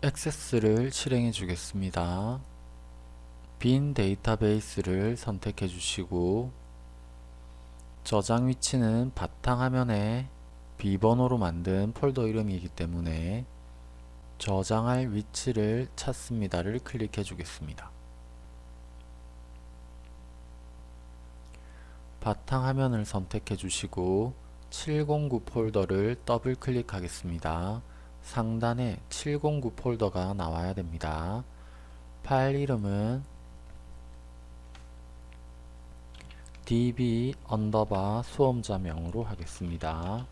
액세스를 실행해 주겠습니다. 빈 데이터베이스를 선택해 주시고 저장 위치는 바탕화면에 비번호로 만든 폴더 이름이기 때문에 저장할 위치를 찾습니다를 클릭해 주겠습니다. 바탕화면을 선택해 주시고 709 폴더를 더블 클릭하겠습니다. 상단에 709 폴더가 나와야 됩니다. 파일 이름은 db 언더바 수험자명으로 하겠습니다.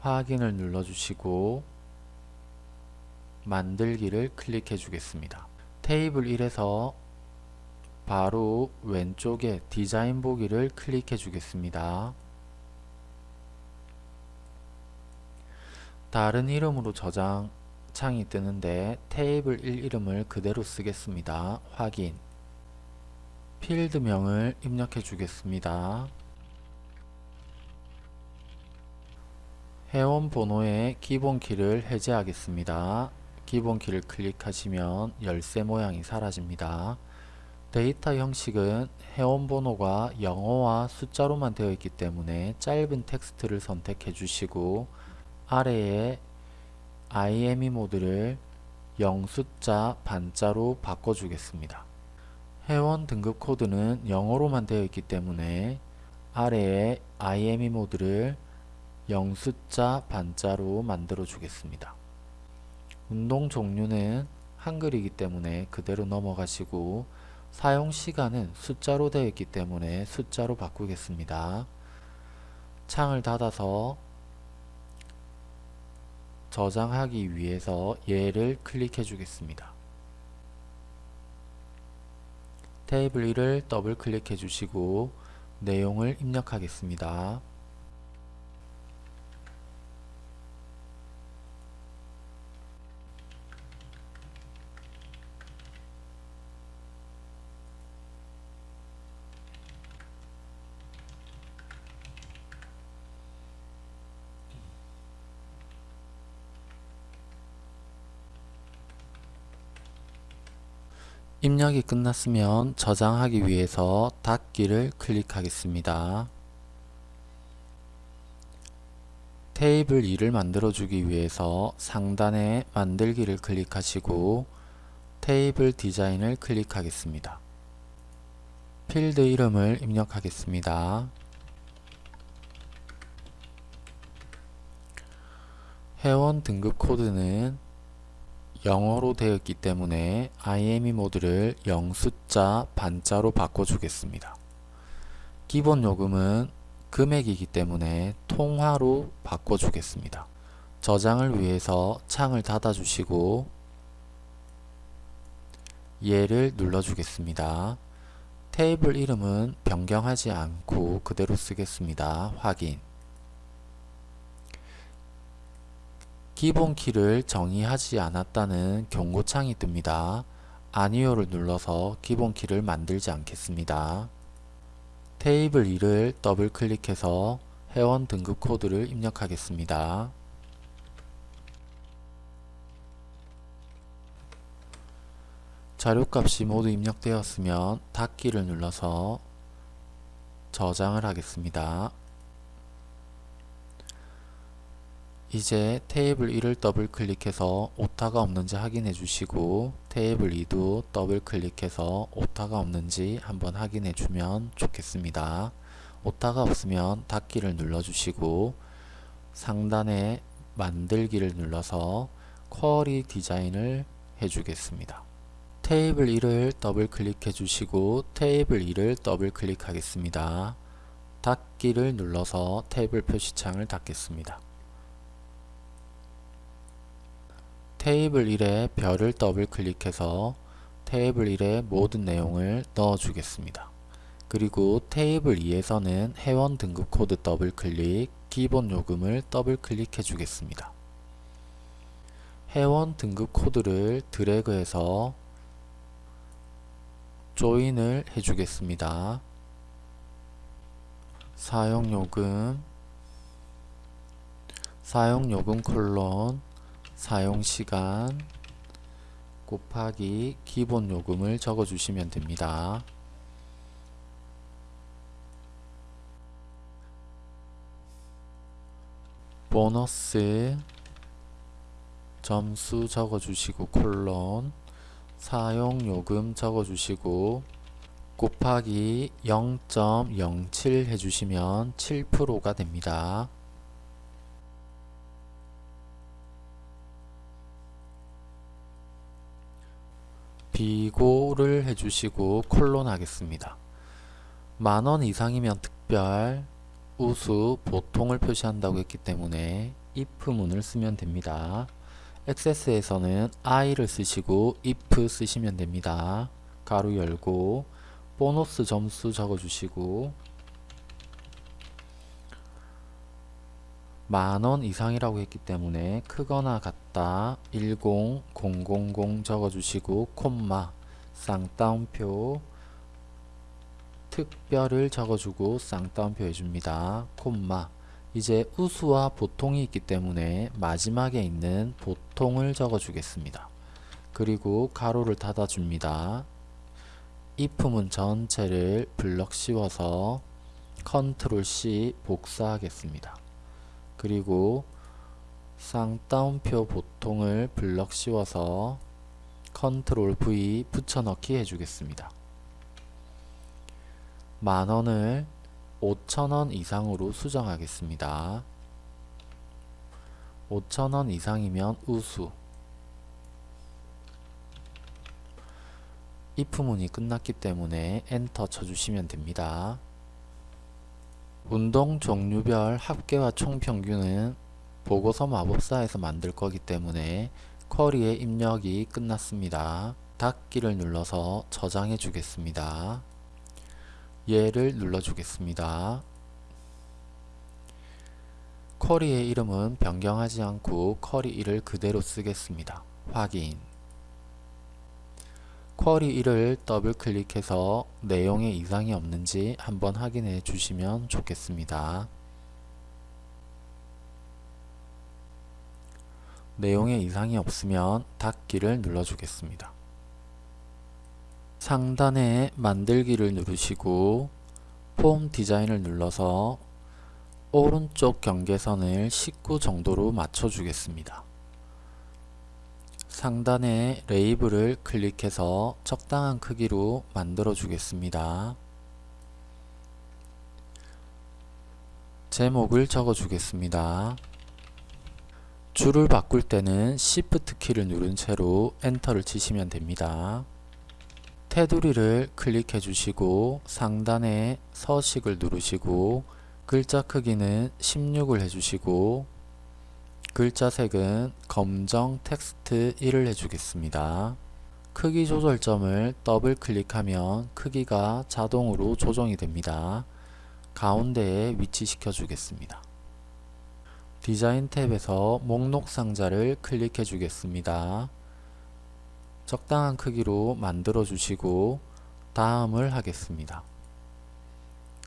확인을 눌러주시고 만들기를 클릭해 주겠습니다. 테이블 1에서 바로 왼쪽에 디자인 보기를 클릭해 주겠습니다. 다른 이름으로 저장 창이 뜨는데 테이블 1 이름을 그대로 쓰겠습니다. 확인 필드명을 입력해 주겠습니다. 회원 번호의 기본키를 해제하겠습니다. 기본키를 클릭하시면 열쇠 모양이 사라집니다. 데이터 형식은 회원번호가 영어와 숫자로만 되어 있기 때문에 짧은 텍스트를 선택해 주시고 아래에 IME 모드를 영숫자 반자로 바꿔주겠습니다. 회원 등급 코드는 영어로만 되어 있기 때문에 아래에 IME 모드를 영숫자 반자로 만들어 주겠습니다. 운동 종류는 한글이기 때문에 그대로 넘어가시고 사용 시간은 숫자로 되어 있기 때문에 숫자로 바꾸겠습니다. 창을 닫아서 저장하기 위해서 얘를 클릭해 주겠습니다. 테이블 1을 더블 클릭해 주시고 내용을 입력하겠습니다. 입력이 끝났으면 저장하기 위해서 닫기를 클릭하겠습니다. 테이블 2를 만들어주기 위해서 상단에 만들기를 클릭하시고 테이블 디자인을 클릭하겠습니다. 필드 이름을 입력하겠습니다. 회원 등급 코드는 영어로 되어 있기 때문에 IME 모드를 영숫자 반자로 바꿔주겠습니다. 기본 요금은 금액이기 때문에 통화로 바꿔주겠습니다. 저장을 위해서 창을 닫아주시고 얘를 눌러주겠습니다. 테이블 이름은 변경하지 않고 그대로 쓰겠습니다. 확인 기본 키를 정의하지 않았다는 경고창이 뜹니다. 아니오를 눌러서 기본 키를 만들지 않겠습니다. 테이블 2를 더블 클릭해서 회원 등급 코드를 입력하겠습니다. 자료값이 모두 입력되었으면 닫기를 눌러서 저장을 하겠습니다. 이제 테이블 1을 더블 클릭해서 오타가 없는지 확인해 주시고 테이블 2도 더블 클릭해서 오타가 없는지 한번 확인해 주면 좋겠습니다. 오타가 없으면 닫기를 눌러 주시고 상단에 만들기를 눌러서 쿼리 디자인을 해주겠습니다. 테이블 1을 더블 클릭해 주시고 테이블 2를 더블 클릭하겠습니다. 닫기를 눌러서 테이블 표시창을 닫겠습니다. 테이블 1에 별을 더블 클릭해서 테이블 1에 모든 내용을 넣어 주겠습니다. 그리고 테이블 2에서는 회원 등급 코드 더블 클릭, 기본 요금을 더블 클릭해 주겠습니다. 회원 등급 코드를 드래그해서 조인을 해주겠습니다. 사용요금 사용요금 콜론 사용시간 곱하기 기본 요금을 적어 주시면 됩니다. 보너스 점수 적어주시고 콜론 사용요금 적어주시고 곱하기 0.07 해주시면 7%가 됩니다. 비고를 해주시고 콜론 하겠습니다. 만원 이상이면 특별, 우수, 보통을 표시한다고 했기 때문에 if문을 쓰면 됩니다. 액세스에서는 i를 쓰시고 if 쓰시면 됩니다. 가로 열고 보너스 점수 적어주시고 만원 이상이라고 했기 때문에 크거나 같다 10000 적어주시고 콤마 쌍따옴표 특별을 적어주고 쌍따옴표 해줍니다. 콤마 이제 우수와 보통이 있기 때문에 마지막에 있는 보통을 적어주겠습니다. 그리고 가로를 닫아줍니다. if문 전체를 블럭 씌워서 컨트롤 C 복사하겠습니다. 그리고 쌍따옴표 보통을 블럭 씌워서 컨트롤 V 붙여넣기 해주겠습니다. 만원을 5천원 이상으로 수정하겠습니다. 5천원 이상이면 우수 if문이 끝났기 때문에 엔터 쳐주시면 됩니다. 운동 종류별 합계와 총평균은 보고서 마법사에서 만들 거기 때문에 쿼리의 입력이 끝났습니다. 닫기를 눌러서 저장해 주겠습니다. 얘를 눌러 주겠습니다. 쿼리의 이름은 변경하지 않고 쿼리 1을 그대로 쓰겠습니다. 확인 쿼리 1을 더블 클릭해서 내용에 이상이 없는지 한번 확인해 주시면 좋겠습니다. 내용에 이상이 없으면 닫기를 눌러주겠습니다. 상단에 만들기를 누르시고 폼 디자인을 눌러서 오른쪽 경계선을 19 정도로 맞춰주겠습니다. 상단에 레이블을 클릭해서 적당한 크기로 만들어 주겠습니다. 제목을 적어 주겠습니다. 줄을 바꿀 때는 Shift 키를 누른 채로 엔터를 치시면 됩니다. 테두리를 클릭해 주시고 상단에 서식을 누르시고 글자 크기는 16을 해주시고 글자 색은 검정 텍스트 1을 해주겠습니다. 크기 조절점을 더블 클릭하면 크기가 자동으로 조정이 됩니다. 가운데에 위치시켜 주겠습니다. 디자인 탭에서 목록 상자를 클릭해 주겠습니다. 적당한 크기로 만들어 주시고 다음을 하겠습니다.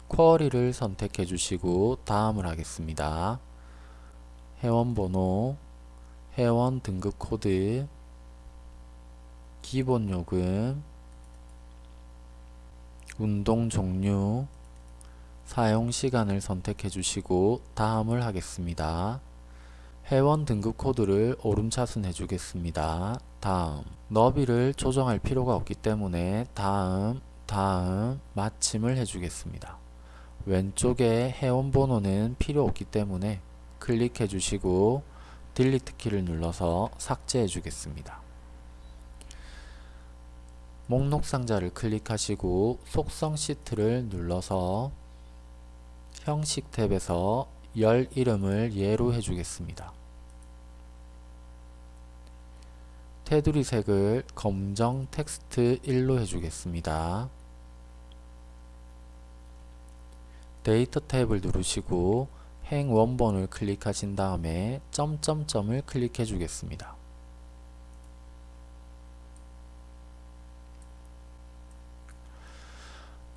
쿼리를 선택해 주시고 다음을 하겠습니다. 회원번호, 회원 등급 코드, 기본 요금, 운동 종류, 사용 시간을 선택해 주시고 다음을 하겠습니다. 회원 등급 코드를 오름차순 해주겠습니다. 다음 너비를 조정할 필요가 없기 때문에 다음 다음 마침을 해주겠습니다. 왼쪽에 회원 번호는 필요 없기 때문에 클릭해 주시고 딜리트 키를 눌러서 삭제해 주겠습니다. 목록 상자를 클릭하시고 속성 시트를 눌러서 형식 탭에서 열 이름을 예로 해주겠습니다. 테두리 색을 검정 텍스트 1로 해주겠습니다. 데이터 탭을 누르시고 행 원본을 클릭하신 다음에 점점점을 클릭해 주겠습니다.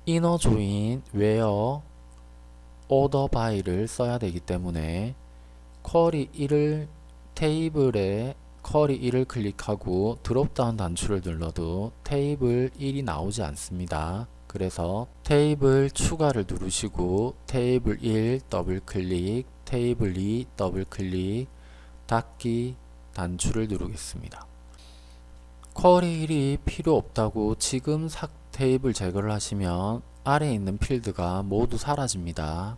INNER JOIN WHERE ORDER BY를 써야 되기 때문에 쿼리 1을 테이블에 쿼리 1을 클릭하고 dropdown 단추를 눌러도 테이블 1이 나오지 않습니다. 그래서 테이블 추가를 누르시고 테이블 1 더블 클릭, 테이블 2 더블 클릭, 닫기 단추를 누르겠습니다. 쿼리 1이 필요 없다고 지금 삭 테이블 제거를 하시면 아래에 있는 필드가 모두 사라집니다.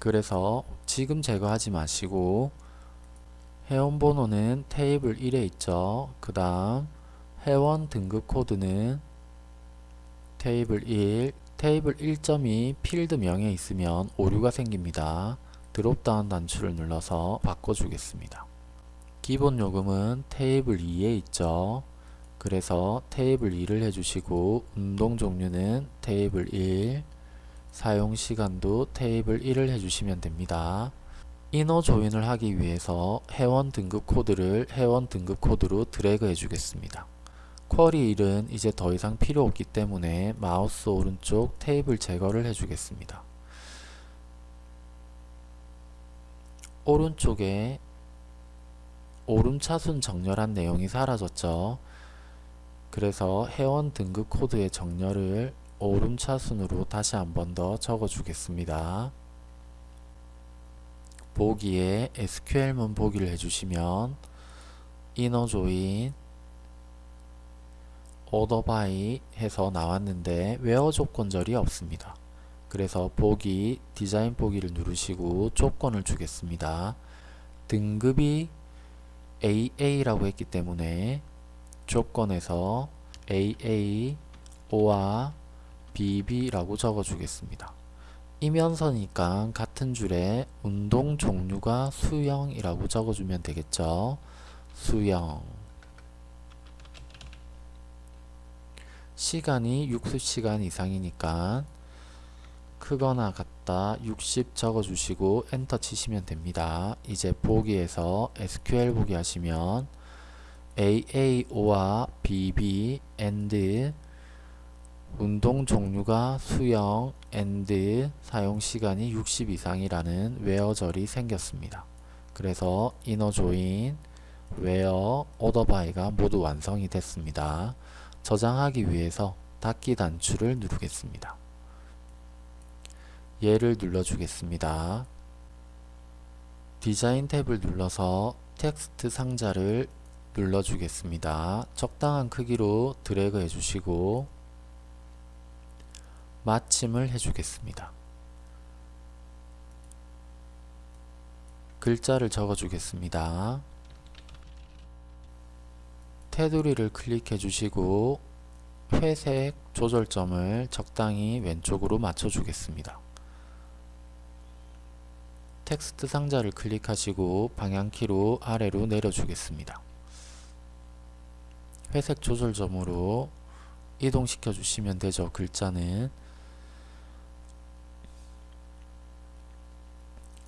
그래서 지금 제거하지 마시고 회원 번호는 테이블 1에 있죠. 그 다음 회원 등급 코드는 테이블 1, 테이블 1.2 필드 명에 있으면 오류가 생깁니다. dropdown 단추를 눌러서 바꿔주겠습니다. 기본 요금은 테이블 2에 있죠. 그래서 테이블 2를 해주시고 운동 종류는 테이블 1, 사용 시간도 테이블 1을 해주시면 됩니다. INNER JOIN을 하기 위해서 회원 등급 코드를 회원 등급 코드로 드래그 해주겠습니다. 쿼리 1은 이제 더 이상 필요 없기 때문에 마우스 오른쪽 테이블 제거를 해주겠습니다. 오른쪽에 오름차순 정렬한 내용이 사라졌죠. 그래서 회원 등급 코드의 정렬을 오름차순으로 다시 한 번 더 적어 주겠습니다. 보기에 SQL문 보기를 해주시면 INNER JOIN ORDER BY 해서 나왔는데 WHERE 조건절이 없습니다. 그래서 보기 디자인 보기를 누르시고 조건을 주겠습니다. 등급이 AA라고 했기 때문에 조건에서 AA, O와 BB라고 적어주겠습니다. 이면서니까 같은 줄에 운동 종류가 수영이라고 적어주면 되겠죠. 수영 시간이 60시간 이상이니까 크거나 같다 60 적어주시고 엔터 치시면 됩니다. 이제 보기에서 SQL 보기 하시면 AA OR BB, AND 운동 종류가 수영, AND 사용 시간이 60 이상이라는 WHERE절이 생겼습니다. 그래서 INNER JOIN, WHERE, ORDER BY가 모두 완성이 됐습니다. 저장하기 위해서 닫기 단추를 누르겠습니다. 얘를 눌러주겠습니다. 디자인 탭을 눌러서 텍스트 상자를 눌러주겠습니다. 적당한 크기로 드래그 해주시고 마침을 해주겠습니다. 글자를 적어주겠습니다. 테두리를 클릭해 주시고 회색 조절점을 적당히 왼쪽으로 맞춰 주겠습니다. 텍스트 상자를 클릭하시고 방향키로 아래로 내려주겠습니다. 회색 조절점으로 이동시켜 주시면 되죠. 글자는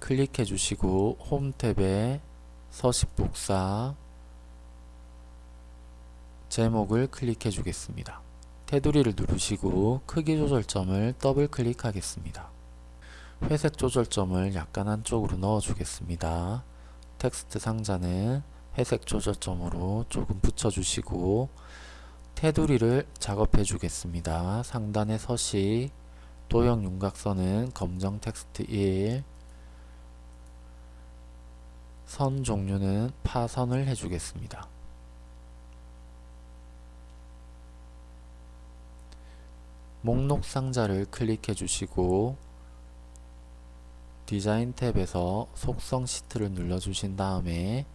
클릭해 주시고 홈 탭에 서식 복사 제목을 클릭해 주겠습니다. 테두리를 누르시고 크기 조절점을 더블 클릭하겠습니다. 회색 조절점을 약간 안쪽으로 넣어 주겠습니다. 텍스트 상자는 회색 조절점으로 조금 붙여주시고 테두리를 작업해 주겠습니다. 상단의 서식 도형 윤곽선은 검정 텍스트 1, 선 종류는 파선을 해주겠습니다. 목록 상자를 클릭해 주시고 디자인 탭에서 속성 시트를 눌러 주신 다음에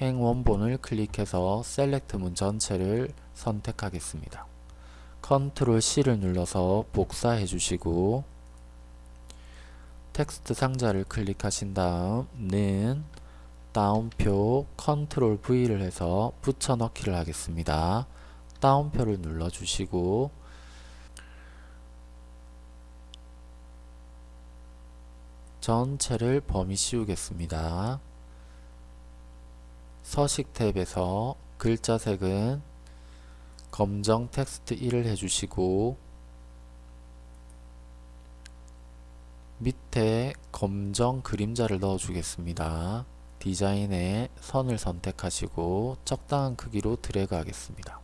행 원본을 클릭해서 SELECT 문 전체를 선택하겠습니다. 컨트롤 C를 눌러서 복사해 주시고 텍스트 상자를 클릭하신 다음 는 따옴표 컨트롤 V를 해서 붙여넣기를 하겠습니다. 따옴표를 눌러주시고 전체를 범위 씌우겠습니다. 서식 탭에서 글자 색은 검정 텍스트 1을 해주시고 밑에 검정 그림자를 넣어 주겠습니다. 디자인에 선을 선택하시고 적당한 크기로 드래그 하겠습니다.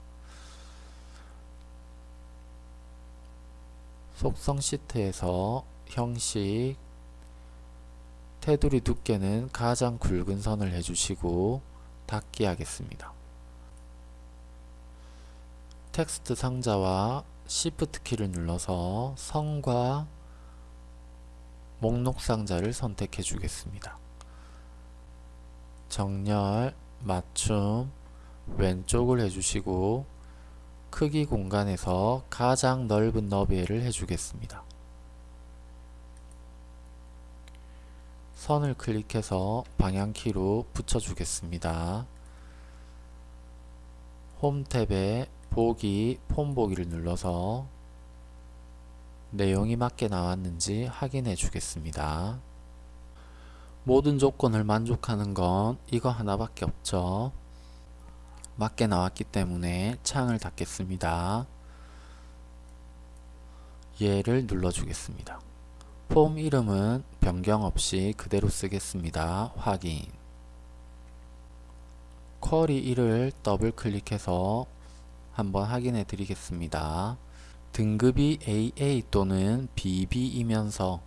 속성 시트에서 형식 테두리 두께는 가장 굵은 선을 해주시고 닫기 하겠습니다. 텍스트 상자와 Shift 키를 눌러서 선과 목록 상자를 선택해 주겠습니다. 정렬, 맞춤, 왼쪽을 해주시고 크기 공간에서 가장 넓은 너비를 해주겠습니다. 선을 클릭해서 방향키로 붙여주겠습니다. 홈 탭에 보기, 폼 보기를 눌러서 내용이 맞게 나왔는지 확인해 주겠습니다. 모든 조건을 만족하는 건 이거 하나밖에 없죠. 맞게 나왔기 때문에 창을 닫겠습니다. 얘를 눌러주겠습니다. 폼 이름은 변경 없이 그대로 쓰겠습니다. 확인 쿼리 1을 더블 클릭해서 한번 확인해 드리겠습니다. 등급이 AA 또는 BB이면서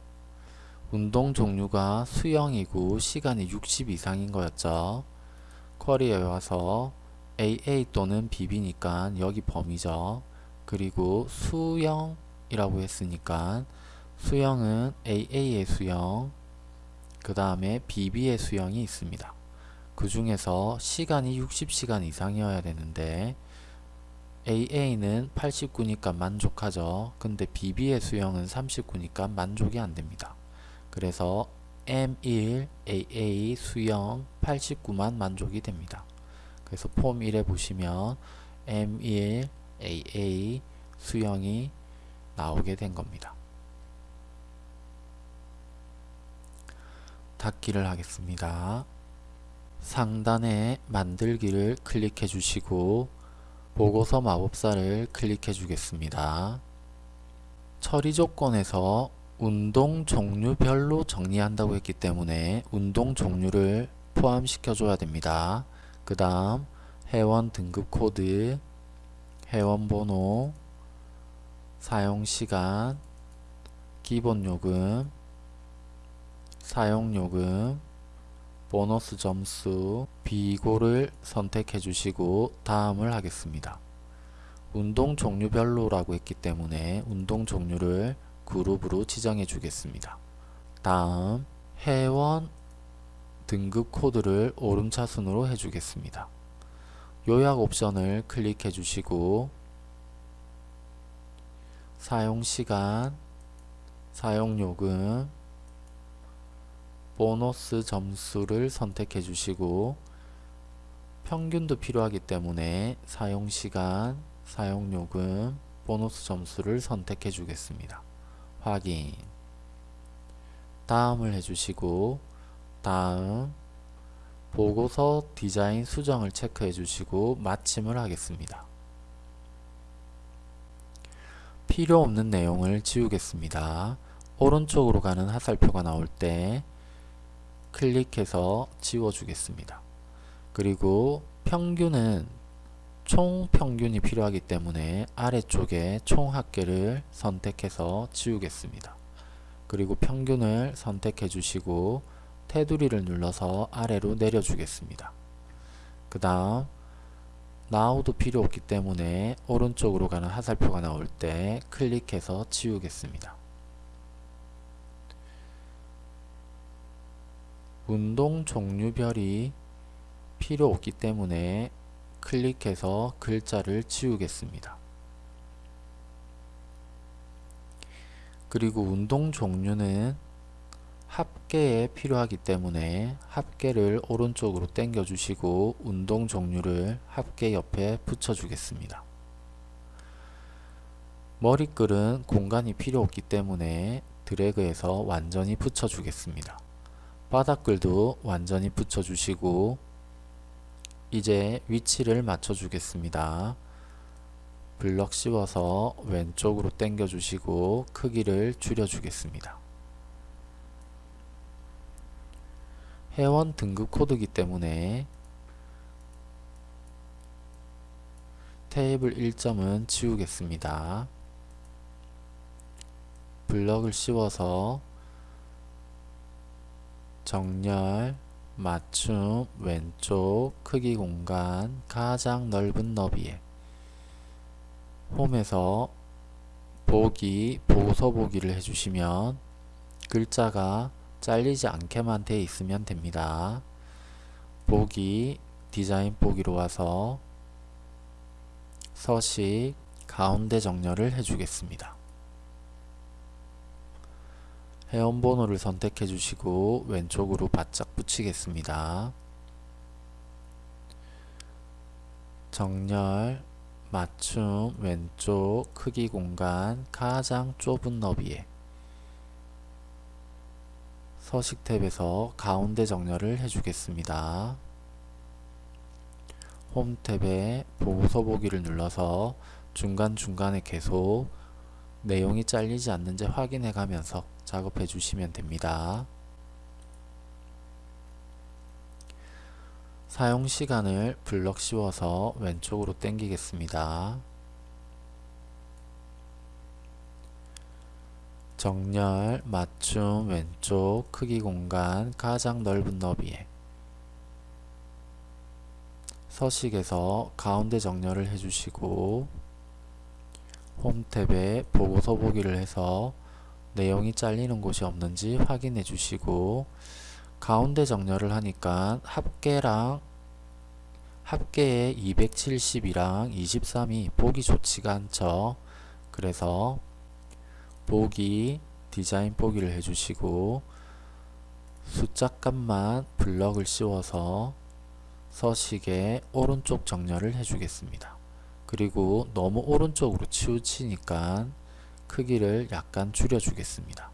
운동 종류가 수영이고 시간이 60 이상인 거였죠. 쿼리에 와서 AA 또는 BB니까 여기 범위죠. 그리고 수영이라고 했으니까 수영은 AA의 수영 그 다음에 BB의 수영이 있습니다. 그 중에서 시간이 60시간 이상이어야 되는데 AA는 89니까 만족하죠. 근데 BB의 수영은 39니까 만족이 안됩니다. 그래서 M1 AA 수영 89만 만족이 됩니다. 그래서 폼 1에 보시면 M1 AA 수영이 나오게 된 겁니다. 닫기를 하겠습니다. 상단에 만들기를 클릭해 주시고 보고서 마법사를 클릭해 주겠습니다. 처리 조건에서 운동 종류별로 정리한다고 했기 때문에 운동 종류를 포함시켜 줘야 됩니다. 그 다음 회원 등급 코드, 회원 번호, 사용시간, 기본요금, 사용요금, 보너스 점수 비고를 선택해 주시고 다음을 하겠습니다. 운동 종류별로 라고 했기 때문에 운동 종류를 그룹으로 지정해 주겠습니다. 다음 회원 등급 코드를 오름차순으로 해주겠습니다. 요약 옵션을 클릭해 주시고 사용시간, 사용요금, 보너스 점수를 선택해 주시고 평균도 필요하기 때문에 사용시간, 사용요금, 보너스 점수를 선택해 주겠습니다. 확인 다음을 해주시고 다음 보고서 디자인 수정을 체크해 주시고 마침을 하겠습니다. 필요 없는 내용을 지우겠습니다. 오른쪽으로 가는 화살표가 나올 때 클릭해서 지워주겠습니다. 그리고 평균은 총 평균이 필요하기 때문에 아래쪽에 총 합계를 선택해서 지우겠습니다. 그리고 평균을 선택해 주시고 테두리를 눌러서 아래로 내려주겠습니다. 그 다음 나우도 필요 없기 때문에 오른쪽으로 가는 화살표가 나올 때 클릭해서 지우겠습니다. 운동 종류별이 필요 없기 때문에 클릭해서 글자를 지우겠습니다. 그리고 운동 종류는 합계에 필요하기 때문에 합계를 오른쪽으로 당겨 주시고 운동 종류를 합계 옆에 붙여 주겠습니다. 머리글은 공간이 필요 없기 때문에 드래그해서 완전히 붙여 주겠습니다. 바닥글도 완전히 붙여주시고 이제 위치를 맞춰 주겠습니다. 블럭 씌워서 왼쪽으로 당겨 주시고 크기를 줄여 주겠습니다. 회원 등급 코드이기 때문에 테이블 1점은 지우겠습니다. 블럭을 씌워서 정렬, 맞춤, 왼쪽, 크기 공간, 가장 넓은 너비에 홈에서 보기, 보고서 보기를 해주시면 글자가 잘리지 않게만 돼 있으면 됩니다. 보기, 디자인 보기로 와서 서식, 가운데 정렬을 해주겠습니다. 회원번호를 선택해 주시고 왼쪽으로 바짝 붙이겠습니다. 정렬, 맞춤, 왼쪽, 크기 공간, 가장 좁은 너비에 서식 탭에서 가운데 정렬을 해주겠습니다. 홈 탭에 보고서 보기를 눌러서 중간중간에 계속 내용이 잘리지 않는지 확인해 가면서 작업해 주시면 됩니다. 사용 시간을 블럭 씌워서 왼쪽으로 당기겠습니다. 정렬, 맞춤, 왼쪽, 크기 공간, 가장 넓은 너비에 서식에서 가운데 정렬을 해주시고 홈 탭에 보고서 보기를 해서 내용이 잘리는 곳이 없는지 확인해 주시고 가운데 정렬을 하니까 합계랑 합계에 270이랑 23이 보기 좋지가 않죠. 그래서 보기 디자인 보기를 해주시고 숫자 값만 블럭을 씌워서 서식에 오른쪽 정렬을 해주겠습니다. 그리고 너무 오른쪽으로 치우치니까 크기를 약간 줄여 주겠습니다.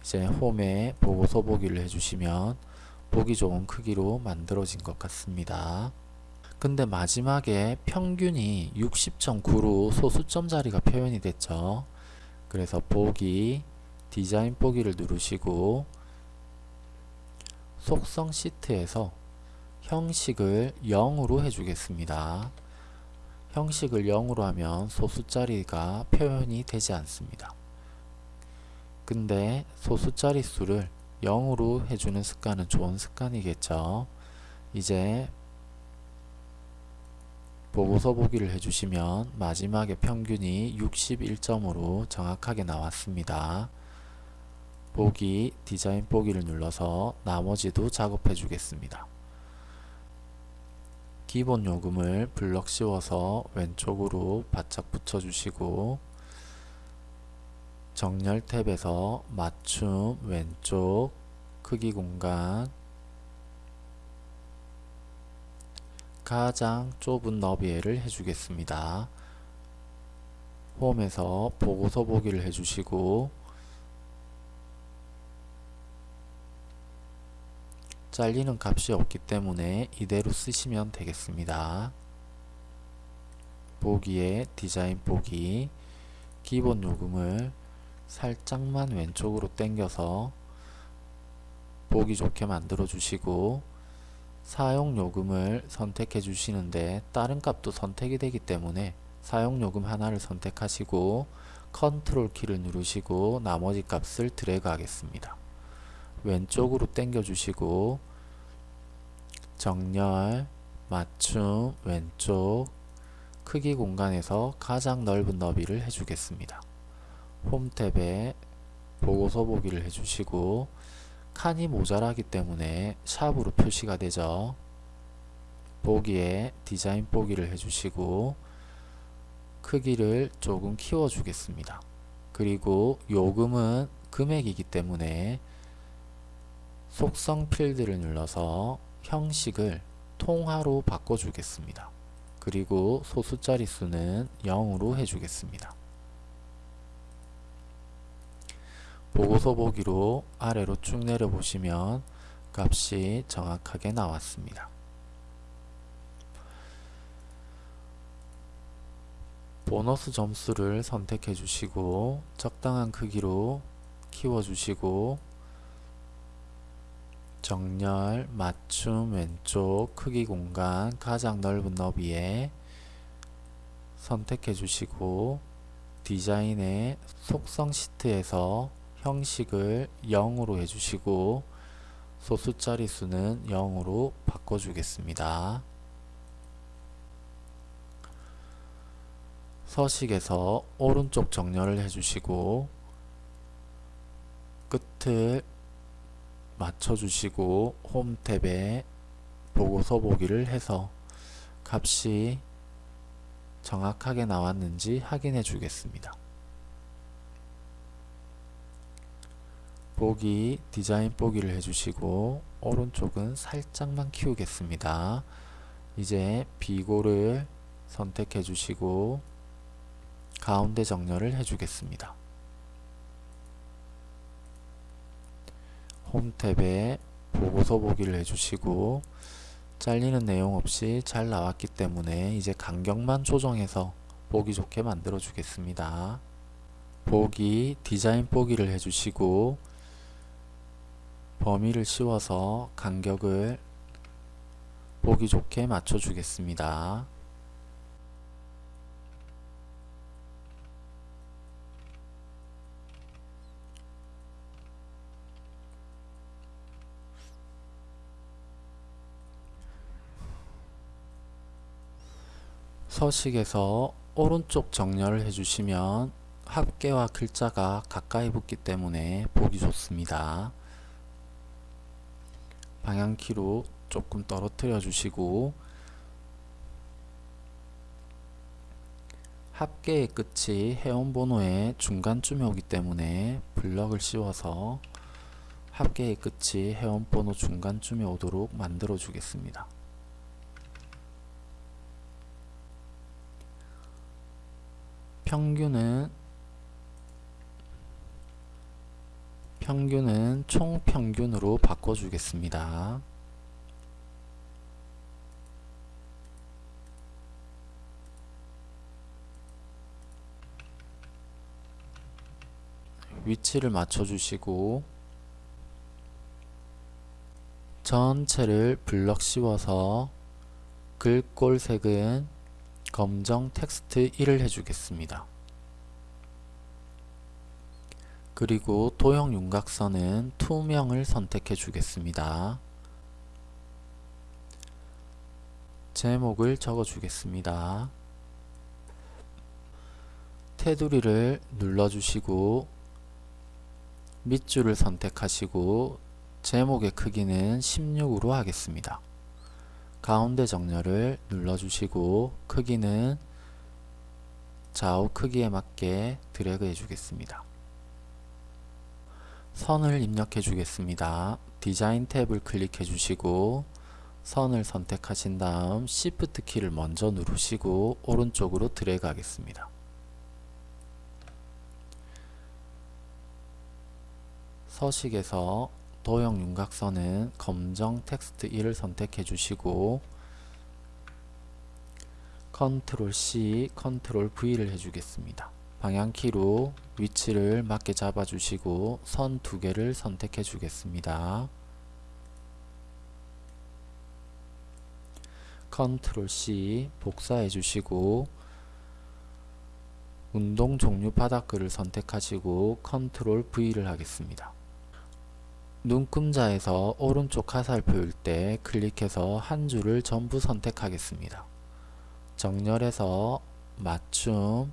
이제 홈에 보고서 보기를 해주시면 보기 좋은 크기로 만들어진 것 같습니다. 근데 마지막에 평균이 60.9로 소수점 자리가 표현이 됐죠. 그래서 보기, 디자인 보기를 누르시고 속성 시트에서 형식을 0으로 해주겠습니다. 형식을 0으로 하면 소수자리가 표현이 되지 않습니다. 근데 소수자리 수를 0으로 해주는 습관은 좋은 습관이겠죠. 이제 보고서 보기를 해주시면 마지막에 평균이 61점으로 정확하게 나왔습니다. 보기, 디자인 보기를 눌러서 나머지도 작업해 주겠습니다. 기본 요금을 블럭 씌워서 왼쪽으로 바짝 붙여주시고 정렬 탭에서 맞춤 왼쪽 크기 공간 가장 좁은 너비를 해주겠습니다. 홈에서 보고서 보기를 해주시고 잘리는 값이 없기 때문에 이대로 쓰시면 되겠습니다. 보기에 디자인 보기 기본 요금을 살짝만 왼쪽으로 당겨서 보기 좋게 만들어 주시고 사용 요금을 선택해 주시는데 다른 값도 선택이 되기 때문에 사용 요금 하나를 선택하시고 컨트롤 키를 누르시고 나머지 값을 드래그 하겠습니다. 왼쪽으로 당겨 주시고 정렬 맞춤 왼쪽 크기 공간에서 가장 넓은 너비를 해주겠습니다. 홈 탭에 보고서 보기를 해주시고 칸이 모자라기 때문에 샵으로 표시가 되죠. 보기에 디자인 보기를 해주시고 크기를 조금 키워 주겠습니다. 그리고 요금은 금액이기 때문에 속성 필드를 눌러서 형식을 통화로 바꿔주겠습니다. 그리고 소수 자릿수는 0으로 해주겠습니다. 보고서 보기로 아래로 쭉 내려보시면 값이 정확하게 나왔습니다. 보너스 점수를 선택해 주시고 적당한 크기로 키워 주시고 정렬, 맞춤, 왼쪽, 크기 공간, 가장 넓은 너비에 선택해 주시고 디자인의 속성 시트에서 형식을 0으로 해주시고 소수 자릿수는 0으로 바꿔주겠습니다. 서식에서 오른쪽 정렬을 해주시고 끝을 맞춰주시고 홈 탭에 보고서 보기를 해서 값이 정확하게 나왔는지 확인해 주겠습니다. 보기 디자인 보기를 해주시고 오른쪽은 살짝만 키우겠습니다. 이제 비고를 선택해 주시고 가운데 정렬을 해주겠습니다. 홈 탭에 보고서 보기를 해주시고 잘리는 내용 없이 잘 나왔기 때문에 이제 간격만 조정해서 보기 좋게 만들어 주겠습니다. 보기 디자인 보기를 해주시고 범위를 씌워서 간격을 보기 좋게 맞춰 주겠습니다. 서식에서 오른쪽 정렬을 해주시면 합계와 글자가 가까이 붙기 때문에 보기 좋습니다. 방향키로 조금 떨어뜨려 주시고 합계의 끝이 회원번호의 중간쯤에 오기 때문에 블럭을 씌워서 합계의 끝이 회원번호 중간쯤에 오도록 만들어 주겠습니다. 평균은 평균은 총평균으로 바꿔주겠습니다. 위치를 맞춰주시고 전체를 블럭 씌워서 글꼴 색은 검정 텍스트 1을 해주겠습니다. 그리고 도형 윤곽선은 투명을 선택해 주겠습니다. 제목을 적어 주겠습니다. 테두리를 눌러주시고 밑줄을 선택하시고 제목의 크기는 16으로 하겠습니다. 가운데 정렬을 눌러주시고 크기는 좌우 크기에 맞게 드래그 해주겠습니다. 선을 입력해 주겠습니다. 디자인 탭을 클릭해 주시고 선을 선택하신 다음 Shift 키를 먼저 누르시고 오른쪽으로 드래그 하겠습니다. 서식에서 도형 윤곽선은 검정 텍스트 1을 선택해 주시고 컨트롤 C, 컨트롤 V를 해주겠습니다. 방향키로 위치를 맞게 잡아주시고 선 두 개를 선택해 주겠습니다. 컨트롤 C 복사해 주시고 운동 종류 바닥글을 선택하시고 컨트롤 V를 하겠습니다. 눈금자에서 오른쪽 화살표일 때 클릭해서 한 줄을 전부 선택하겠습니다. 정렬해서 맞춤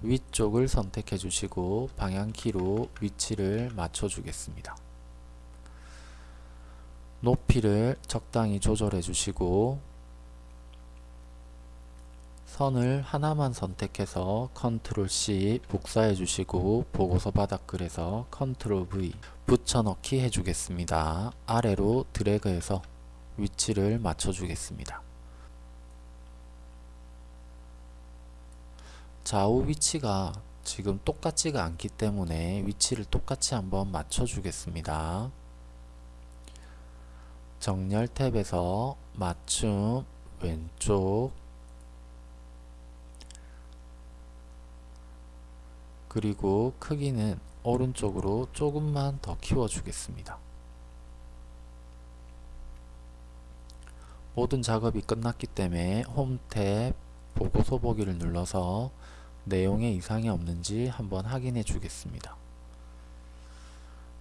위쪽을 선택해 주시고 방향키로 위치를 맞춰 주겠습니다. 높이를 적당히 조절해 주시고 선을 하나만 선택해서 컨트롤 C 복사해 주시고 보고서 바닥글에서 컨트롤 V 붙여넣기 해주겠습니다. 아래로 드래그해서 위치를 맞춰 주겠습니다. 좌우 위치가 지금 똑같지가 않기 때문에 위치를 똑같이 한번 맞춰 주겠습니다. 정렬 탭에서 맞춤 왼쪽 그리고 크기는 오른쪽으로 조금만 더 키워 주겠습니다. 모든 작업이 끝났기 때문에 홈 탭 보고서 보기를 눌러서 내용에 이상이 없는지 한번 확인해 주겠습니다.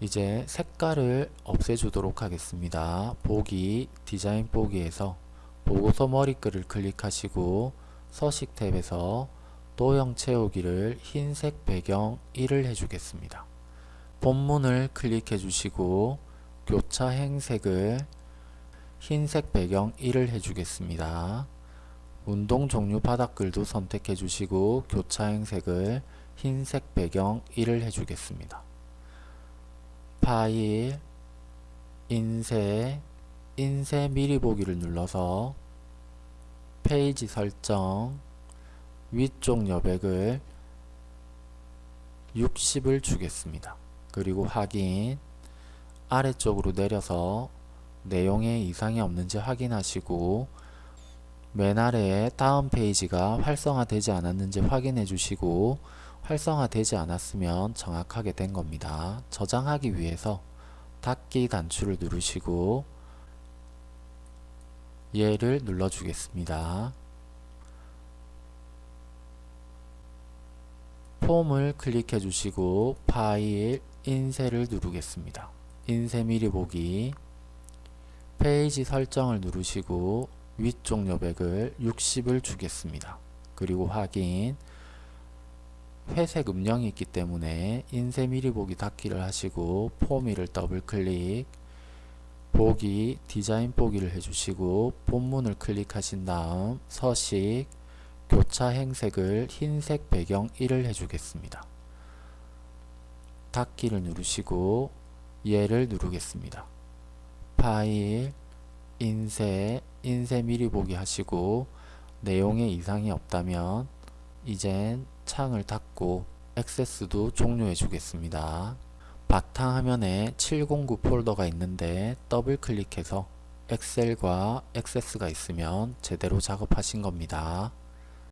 이제 색깔을 없애주도록 하겠습니다. 보기, 디자인 보기에서 보고서 머리글을 클릭하시고 서식 탭에서 도형 채우기를 흰색 배경 1을 해주겠습니다. 본문을 클릭해 주시고 교차 행색을 흰색 배경 1을 해주겠습니다. 운동 종류 바닥글도 선택해 주시고 교차 행색을 흰색 배경 1을 해주겠습니다. 파일, 인쇄, 인쇄 미리 보기를 눌러서 페이지 설정, 위쪽 여백을 60을 주겠습니다. 그리고 확인, 아래쪽으로 내려서 내용에 이상이 없는지 확인하시고 맨 아래에 다음 페이지가 활성화되지 않았는지 확인해 주시고 활성화되지 않았으면 정확하게 된 겁니다. 저장하기 위해서 닫기 단추를 누르시고 얘를 눌러 주겠습니다. 폼을 클릭해 주시고 파일 인쇄를 누르겠습니다. 인쇄 미리 보기 페이지 설정을 누르시고 위쪽 여백을 60을 주겠습니다. 그리고 확인 회색 음영이 있기 때문에 인쇄 미리 보기 닫기를 하시고 폼1을 더블 클릭 보기 디자인 보기를 해주시고 본문을 클릭하신 다음 서식 교차 행 색을 흰색 배경 1을 해주겠습니다. 닫기를 누르시고 얘를 누르겠습니다. 파일, 인쇄, 인쇄 미리 보기 하시고 내용에 이상이 없다면 이젠 창을 닫고 액세스도 종료해 주겠습니다. 바탕화면에 709 폴더가 있는데 더블 클릭해서 엑셀과 액세스가 있으면 제대로 작업하신 겁니다.